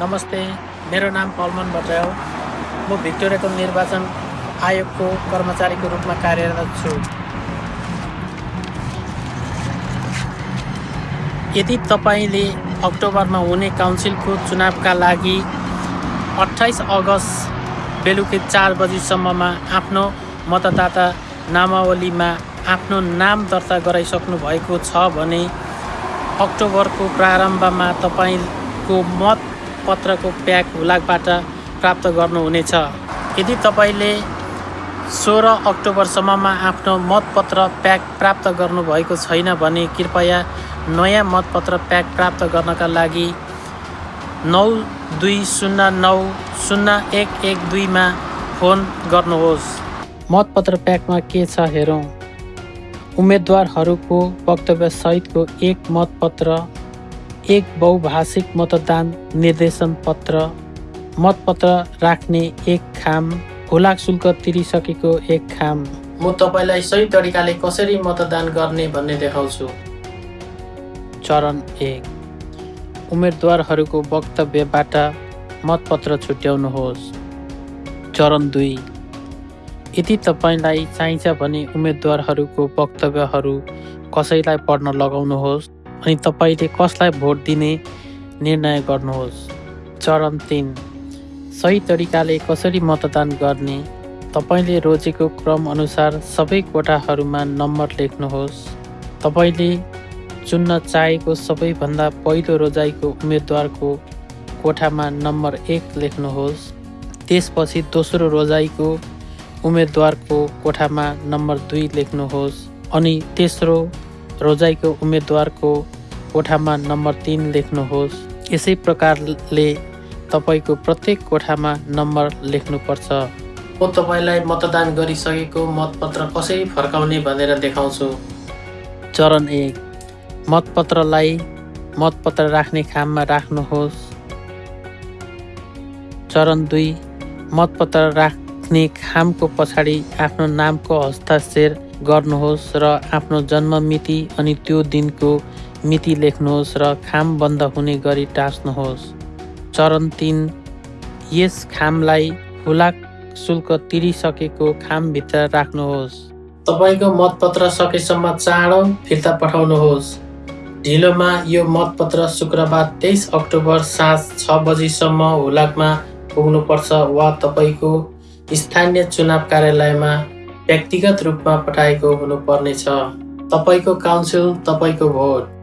नमस्ते मेरो नाम पलमन भट्टराई हो म भिक्टोरियाको निर्वाचन आयोगको कर्मचारीको रूपमा कार्यरत छु। यदि तपाईँले अक्टोबरमा हुने काउन्सिलको चुनावका लागि अठाइस अगस्त बेलुकी चार बजीसम्ममा आफ्नो मतदाता नामावलीमा आफ्नो नाम दर्ता गराइसक्नु भएको छ भने अक्टोबरको प्रारम्भमा तपाईँको मत पत्रको प्याक हुलाकबाट प्राप्त गर्नुहुनेछ। यदि तपाईँले सोह्र अक्टोबरसम्ममा आफ्नो मतपत्र प्याक प्राप्त गर्नुभएको छैन भने कृपया नयाँ मतपत्र प्याक प्राप्त गर्नका लागि नौ दुई शून्य नौ शून्य एक एक दुईमा फोन गर्नुहोस्। मतपत्र प्याकमा के छ हेरौँ। उम्मेदवारहरूको वक्तव्यसहितको एक मतपत्र एक बहुभाषिक मतदान निर्देशन पत्र मतपत्र राख्ने एक खाम हुलाक शुल्क तिरिसकेको एक खाम। म तपाईँलाई सही तरिकाले कसरी मतदान गर्ने भन्ने देखाउँछु। चरण एक। उम्मेदवारहरूको वक्तव्यबाट मतपत्र छुट्याउनुहोस्। चरण दुई। यदि तपाईँलाई चाहिन्छ भने उम्मेदवारहरूको वक्तव्यहरू कसैलाई पढ्न लगाउनुहोस्। अनि तपाईँले कसलाई भोट दिने निर्णय गर्नुहोस्। चरण तिन। सही तरिकाले कसरी मतदान गर्ने? तपाईँले रोजेको क्रमअनुसार सबै कोठाहरूमा नम्बर लेख्नुहोस्। तपाईँले चुन्न चाहेको सबैभन्दा पहिलो रोजाइको उम्मेदवारको कोठामा नम्बर एक लेख्नुहोस्। त्यसपछि दोस्रो रोजाइको उम्मेदवारको कोठामा नम्बर दुई लेख्नुहोस्। अनि तेस्रो रोजाइको उम्मेदवारको कोठामा नम्बर तिन लेख्नुहोस्। यसै प्रकारले तपाईँको प्रत्येक कोठामा नम्बर लेख्नुपर्छ। म तपाईँलाई मतदान गरिसकेको मतपत्र कसरी फर्काउने भनेर देखाउँछु। चरण एक मतपत्रलाई मतपत्र राख्ने खाममा राख्नुहोस्। चरण दुई मतपत्र राख्ने खामको पछाडि आफ्नो नामको हस्ताक्षर गर्नुहोस् र आफ्नो जन्म मिति अनि त्यो दिनको मिति लेख्नुहोस् र खाम बन्द हुने गरी टाँच्नुहोस् चरण तिन यस खामलाई हुलाक शुल्क तिरिसकेको खामभित्र राख्नुहोस्। तपाईँको मतपत्र सकेसम्म चाँडो फिर्ता पठाउनुहोस्। ढिलोमा यो मतपत्र शुक्रबार तेइस अक्टोबर साँझ छ बजीसम्म हुलाकमा पुग्नुपर्छ वा तपाईँको स्थानीय चुनाव कार्यालयमा व्यक्तिगत रूपमा पठाएको हुनुपर्नेछ। तपाईँको काउन्सिल तपाईँको भोट।